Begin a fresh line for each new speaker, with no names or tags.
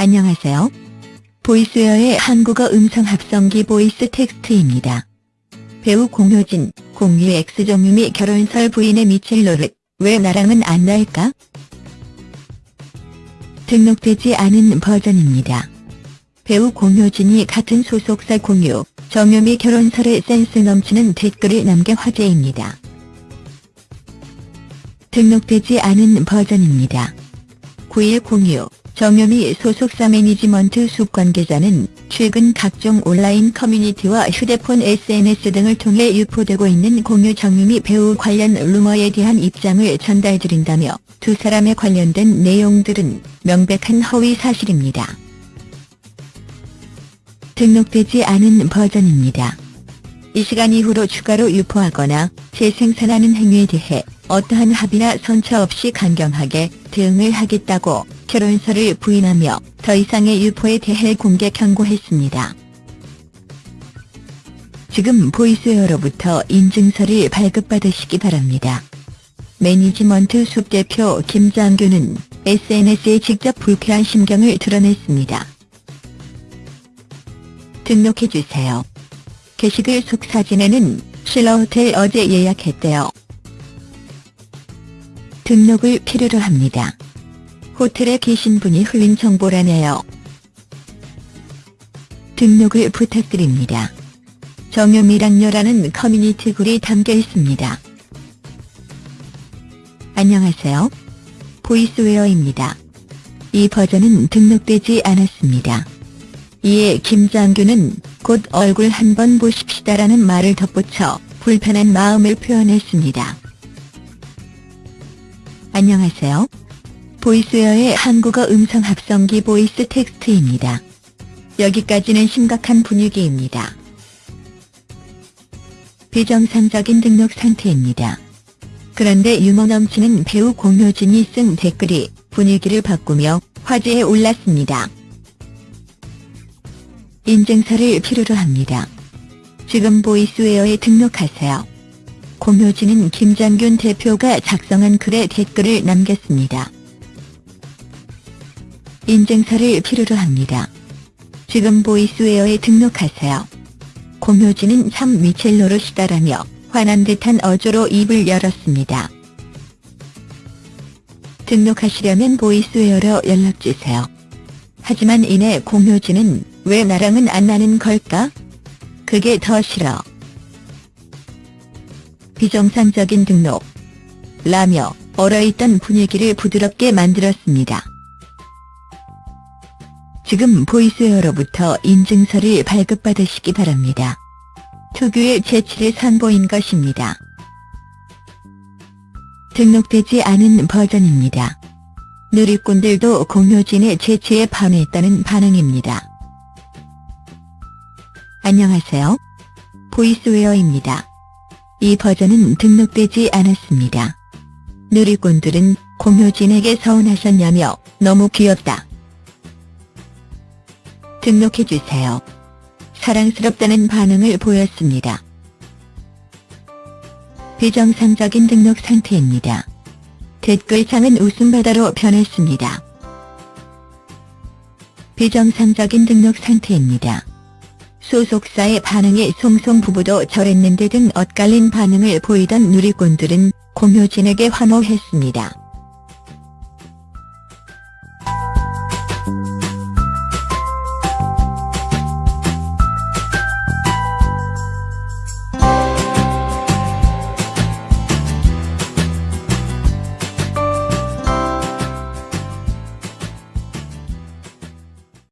안녕하세요. Voiceware의 한국어 음성 합성기 VoiceText입니다. 배우 공효진, 공유 X정유미 결혼설 부인의 미칠 노릇, 왜 나랑은 안 날까? 등록되지 않은 버전입니다. 배우 공효진이 같은 소속사 공유, 정유미 결혼설에 센스 넘치는 댓글을 남겨 화제입니다. 등록되지 않은 버전입니다. 9일 공유, 정유미 소속사 매니지먼트 숲 관계자는 최근 각종 온라인 커뮤니티와 휴대폰 SNS 등을 통해 유포되고 있는 공유 정유미 배우 관련 루머에 대한 입장을 전달드린다며 두 사람에 관련된 내용들은 명백한 허위 사실입니다. 등록되지 않은 버전입니다. 이 시간 이후로 추가로 유포하거나 재생산하는 행위에 대해 어떠한 합의나 선처 없이 강경하게 대응을 하겠다고 결혼설을 부인하며 더 이상의 유포에 대해 공개 경고했습니다. 지금 Voiceware로부터 인증서를 발급받으시기 바랍니다. 매니지먼트 숲 대표 김장규는 SNS에 직접 불쾌한 심경을 드러냈습니다. 등록해주세요. 게시글 속 사진에는 신라호텔 어제 예약했대요. 등록을 필요로 합니다. 호텔에 계신 분이 흘린 정보라네요. 등록을 부탁드립니다. 정유미랑녀라는 커뮤니티 글이 담겨 있습니다. 안녕하세요. 보이스웨어입니다. 이 버전은 등록되지 않았습니다. 이에 김장규는 곧 얼굴 한번 보십시다라는 말을 덧붙여 불편한 마음을 표현했습니다. 안녕하세요. Voiceware의 한국어 음성 합성기 VoiceText입니다. 여기까지는 심각한 분위기입니다. 비정상적인 등록 상태입니다. 그런데 유머 넘치는 배우 공효진이 쓴 댓글이 분위기를 바꾸며 화제에 올랐습니다. 인증서를 필요로 합니다. 지금 보이스웨어에 등록하세요. 공효진은 김장균 대표가 작성한 글에 댓글을 남겼습니다. 인증서를 필요로 합니다. 지금 보이스웨어에 등록하세요. 공효진은 참 미첼 노릇이다라며 화난 듯한 어조로 입을 열었습니다. 등록하시려면 보이스웨어로 연락주세요. 하지만 이내 공효진은 왜 나랑은 안 나는 걸까? 그게 더 싫어. 비정상적인 등록. 라며 얼어있던 분위기를 부드럽게 만들었습니다. 지금 보이스웨어로부터 인증서를 발급받으시기 바랍니다. 특유의 재치를 선보인 것입니다. 등록되지 않은 버전입니다. 누리꾼들도 공효진의 재치에 반했다는 반응입니다. 안녕하세요. 보이스웨어입니다. 이 버전은 등록되지 않았습니다. 누리꾼들은 공효진에게 서운하셨냐며 너무 귀엽다. 등록해주세요. 사랑스럽다는 반응을 보였습니다. 비정상적인 등록 상태입니다. 댓글창은 웃음바다로 변했습니다. 비정상적인 등록 상태입니다. 소속사의 반응에 송송 부부도 저랬는데 등 엇갈린 반응을 보이던 누리꾼들은 공효진에게 환호했습니다.